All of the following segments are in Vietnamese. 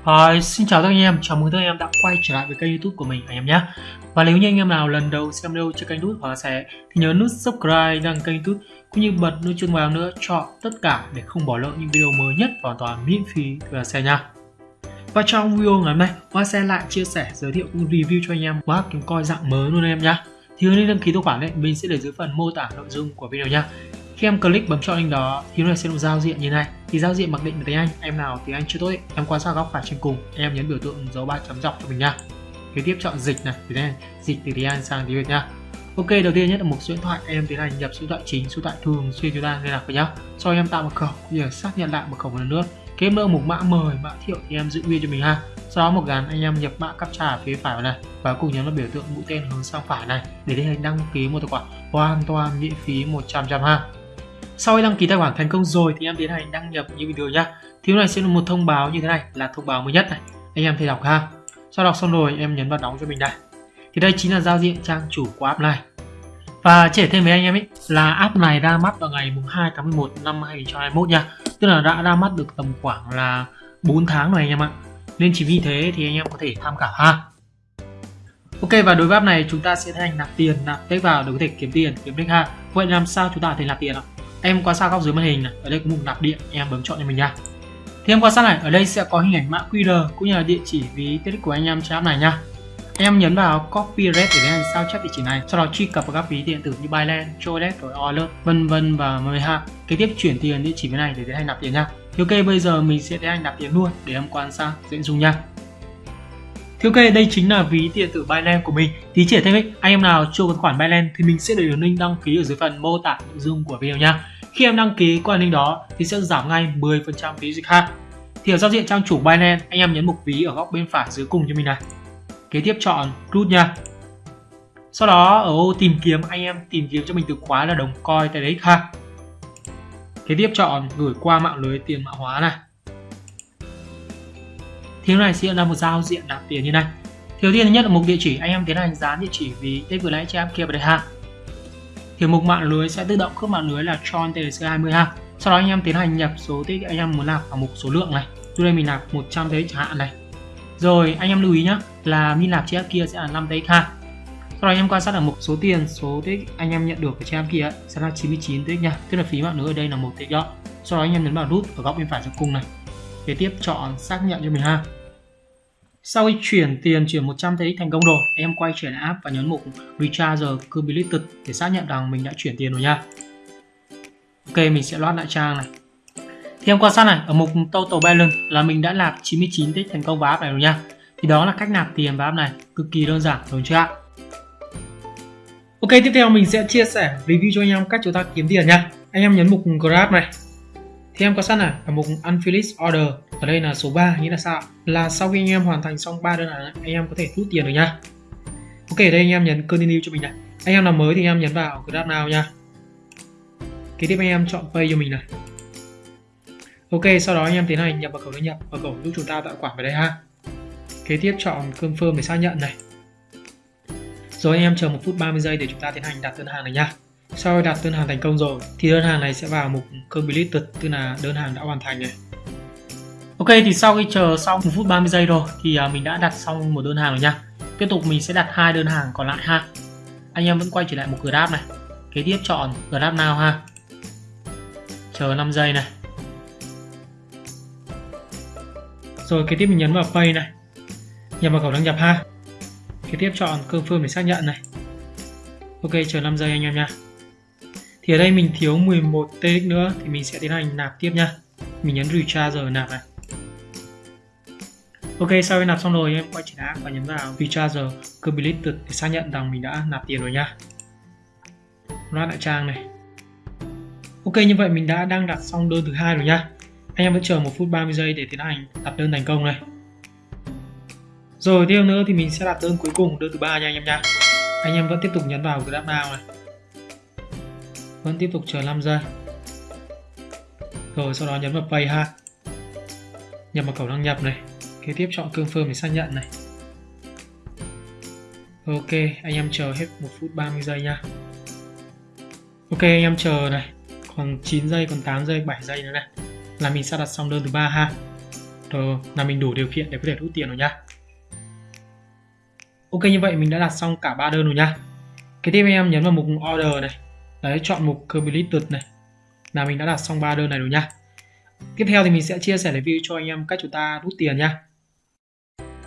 Uh, xin chào tất cả anh em, chào mừng tất cả anh em đã quay trở lại với kênh youtube của mình anh em nhé. Và nếu như anh em nào lần đầu xem video trên kênh youtube hoặc sẽ thì nhớ nút subscribe đăng kênh youtube cũng như bật nút chuông vàng nữa cho tất cả để không bỏ lỡ những video mới nhất hoàn toàn miễn phí từ xe nha. Và trong video ngày hôm nay, Hoa xe lại chia sẻ, giới thiệu cũng review cho anh em quá kiếm coi dạng mới luôn anh em nhé thì hướng đăng ký tài khoản đấy mình sẽ để dưới phần mô tả nội dung của video nha khi em click bấm chọn link đó thì nó sẽ được giao diện như này thì giao diện mặc định là tiếng Anh em nào tiếng Anh chưa tốt ấy, em quan sát góc phải trên cùng em nhấn biểu tượng dấu ba chấm dọc cho mình nha kế tiếp chọn dịch này tiếng Anh dịch từ tiếng Anh sang tiếng Việt nha Ok, đầu tiên nhất là mục số điện thoại em tiến hành nhập số điện thoại chính, số điện thoại thường xuyên chúng ta liên lạc với nhau. Sau em tạo mật khẩu, giờ xác nhận lại mật khẩu một lần nữa. Kế nữa mục mã mời, mã thiệu thì em giữ nguyên cho mình ha. Sau đó một gắn anh em nhập mã captcha ở phía phải này và cùng nhấn vào biểu tượng mũi tên hướng sang phải này để tiến hành đăng ký một tài khoản hoàn toàn miễn phí 100 trăm ha. Sau khi đăng ký tài khoản thành công rồi thì em tiến hành đăng nhập như video nhá. Thì này sẽ là một thông báo như thế này là thông báo mới nhất này. Anh em thấy đọc ha. Sau đọc xong rồi em nhấn vào đóng cho mình đây. Thì đây chính là giao diện trang chủ của app này. Và trẻ thêm với anh em ấy là app này ra mắt vào ngày 2 tháng 11 năm 2021 nha. Tức là đã ra mắt được tầm khoảng là 4 tháng rồi anh em ạ. Nên chỉ vì thế thì anh em có thể tham khảo ha. Ok và đối với app này chúng ta sẽ tiến hành nạp tiền, nạp tích vào để có thể kiếm tiền, kiếm tích ha. Vậy làm sao chúng ta có thể nạp tiền ạ? Em quan sát góc dưới màn hình này ở đây có mục nạp điện em bấm chọn cho mình nha. Thì em quan sát này ở đây sẽ có hình ảnh mã QR cũng như là địa chỉ ví tiết của anh em trên app này nha. Em nhấn vào copy red để lấy hành sao chép địa chỉ này sau đó truy cập vào các ví điện tử như Binance, Trolet rồi Alert vân vân và mười ha kế tiếp chuyển tiền địa chỉ bên này để tiến hành nạp tiền nha. Thì ok bây giờ mình sẽ tiến hành nạp tiền luôn để em quan sát dễ dùng nha thì ok, đây chính là ví điện tử Binance của mình. Tí chỉ thêm ích, anh em nào chưa có khoản Binance thì mình sẽ để đường link đăng ký ở dưới phần mô tả nội dung của video nha. Khi em đăng ký qua link đó thì sẽ giảm ngay 10% phí dịch ha. Thì ở giao diện trang chủ Binance, anh em nhấn mục ví ở góc bên phải dưới cùng cho mình này. Kế tiếp chọn root nha. Sau đó ở ô tìm kiếm anh em tìm kiếm cho mình từ khóa là đồng coin tại đấy ha. Kế tiếp chọn gửi qua mạng lưới tiền mã hóa này thì này sẽ là một giao diện nạp tiền như này. Thì đầu tiên thứ nhất là mục địa chỉ, anh em tiến hành dán địa chỉ vì tết vừa nãy cho em kia vào đây ha thì mục mạng lưới sẽ tự động khớp mạng lưới là tron tc 20 ha. Sau đó anh em tiến hành nhập số tích anh em muốn nạp vào mục số lượng này. Tôi đây mình nạp 100 thế chẳng hạn này. Rồi, anh em lưu ý nhá, là min nạp trên em kia sẽ là 5 tx ha. Sau đó anh em quan sát ở mục số tiền, số tích anh em nhận được ở trên em kia sẽ là 99 tx nha. Tức là phí mạng lưới ở đây là một tx đó sau đó anh em nhấn vào nút ở góc bên phải trong cung này kế tiếp chọn xác nhận cho mình ha. Sau khi chuyển tiền chuyển 100 thấy thành công rồi, em quay trở lại app và nhấn mục recharge completed để xác nhận rằng mình đã chuyển tiền rồi nha. Ok, mình sẽ loát lại trang này. Thì em quan sát này, ở mục total balance là mình đã nạp 99 tích thành công vào app này rồi nha. Thì đó là cách nạp tiền vào app này, cực kỳ đơn giản, đúng chưa ạ? Ok, tiếp theo mình sẽ chia sẻ review cho anh em cách chúng ta kiếm tiền nha. Anh em nhấn mục grab này thì em có sẵn này ở mục unfinished order. Ở đây là số 3 nghĩa là sao là sau khi anh em hoàn thành xong 3 đơn hàng anh em có thể rút tiền được nha ok đây anh em nhấn continue cho mình này. Anh em nào mới thì anh em nhấn vào grab nào nha kế tiếp anh em chọn pay cho mình này. Ok, sau đó anh em tiến hành nhập vào khẩu đăng nhập vào khẩu giúp chúng ta tạo khoản vào đây ha. Kế tiếp chọn confirm để xác nhận này. Rồi anh em chờ một phút 30 giây để chúng ta tiến hành đặt đơn hàng này nha sau khi đặt đơn hàng thành công rồi, thì đơn hàng này sẽ vào mục completed tức là đơn hàng đã hoàn thành này. Ok, thì sau khi chờ xong 1 phút 30 giây rồi thì à, mình đã đặt xong một đơn hàng rồi nha. Tiếp tục mình sẽ đặt hai đơn hàng còn lại ha. Anh em vẫn quay trở lại một grab này. Kế tiếp chọn grab nào ha. Chờ 5 giây này. Rồi, kế tiếp mình nhấn vào pay này. Nhập vào khẩu đăng nhập ha. Kế tiếp chọn confirm để xác nhận này. Ok, chờ 5 giây anh em nha thì ở đây mình thiếu 11 TX nữa, thì mình sẽ tiến hành nạp tiếp nha mình nhấn recharge rồi nạp này. Ok, sau khi nạp xong rồi em quay trở lại và nhấn vào recharge. Completed để xác nhận rằng mình đã nạp tiền rồi nha loát lại trang này. Ok, như vậy mình đã đang đặt xong đơn thứ hai rồi nha anh em vẫn chờ một phút 30 giây để tiến hành đặt đơn thành công này. Rồi, tiếp nữa thì mình sẽ đặt đơn cuối cùng, đơn thứ ba nha anh em nha anh em vẫn tiếp tục nhấn vào grab now này vẫn tiếp tục chờ 5 giây rồi sau đó nhấn vào pay ha. Nhập vào cổng đăng nhập này. Kế tiếp chọn confirm để xác nhận này. Ok, anh em chờ hết 1 phút 30 giây nha ok, anh em chờ này. Còn 9 giây, còn 8 giây 7 giây nữa này. Là mình sẽ đặt xong đơn thứ ba ha. Rồi, là mình đủ điều kiện để có thể rút tiền rồi nhá. Ok, như vậy mình đã đặt xong cả ba đơn rồi nhá. Kế tiếp anh em nhấn vào mục order này đấy chọn mục completed này. Là mình đã đặt xong ba đơn này rồi nha. tiếp theo thì mình sẽ chia sẻ review cho anh em cách chúng ta rút tiền nha.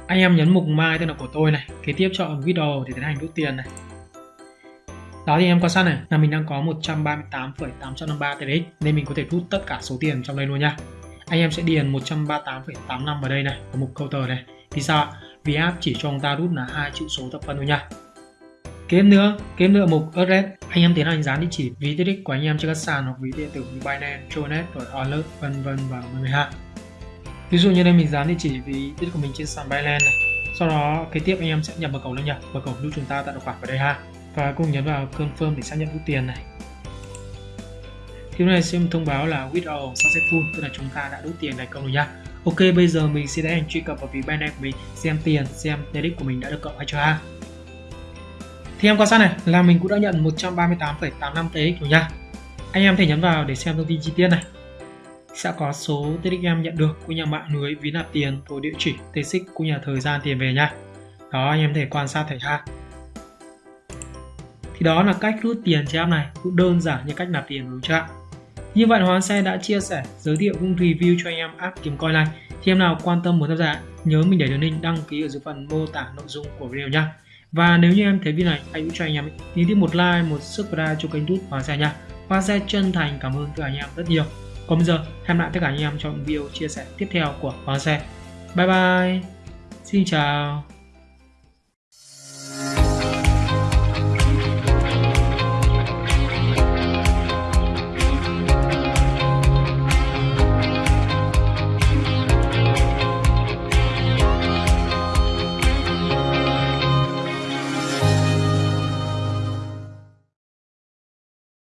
anh em nhấn mục my tên là của tôi này kế tiếp chọn video để tiến hành rút tiền này. Đó thì em quan sát này là mình đang có 138,853 TRX nên mình có thể rút tất cả số tiền trong đây luôn nha. Anh em sẽ điền 138,85 vào đây này ở mục counter này. Vì sao ạ? Vì app chỉ cho chúng ta rút là hai chữ số thập phân thôi nha. Kiếm nữa kiếm nữa mục address anh em tiến hành dán địa chỉ ví tiết của anh em trên các sàn hoặc ví điện tử như Binance, Tronet, rồi Alert, vân vân và mọi hạn. ha ví dụ như đây mình dán địa chỉ ví tiết của mình trên sàn Binance này sau đó kế tiếp anh em sẽ nhập mật khẩu lên nhập mật khẩu giúp chúng ta tạo tài khoản vào đây ha và cùng nhấn vào confirm để xác nhận rút tiền này Tiếp này xem thông báo là withdrawal successful tức là chúng ta đã rút tiền thành công rồi nhá. Ok bây giờ mình sẽ tiến hành truy cập vào ví Binance của mình xem tiền xem TRX của mình đã được cộng hay chưa ha. Thì em quan sát này là mình cũng đã nhận 138,85 TX rồi nha. Anh em thể nhấn vào để xem thông tin chi tiết này. Sẽ có số TX em nhận được của nhà mạng lưới ví nạp tiền, rồi địa chỉ, TX của nhà thời gian tiền về nha. Đó anh em thể quan sát thấy ha thì đó là cách rút tiền trên app này cũng đơn giản như cách nạp tiền đúng chưa như vậy Hoàng Xe đã chia sẻ giới thiệu cũng review cho anh em app kiếm coin này thì em nào quan tâm muốn tham gia nhớ mình để đường link đăng ký ở dưới phần mô tả nội dung của video nha và nếu như em thấy video này hãy giúp cho anh em nhấn tiếp một like, một subscribe cho kênh youtube Hoa Xe nha. Hoa Xe chân thành, cảm ơn tất cả anh em rất nhiều. Còn bây giờ, hẹn lại tất cả anh em trong video chia sẻ tiếp theo của Hoa Xe bye bye. Xin chào.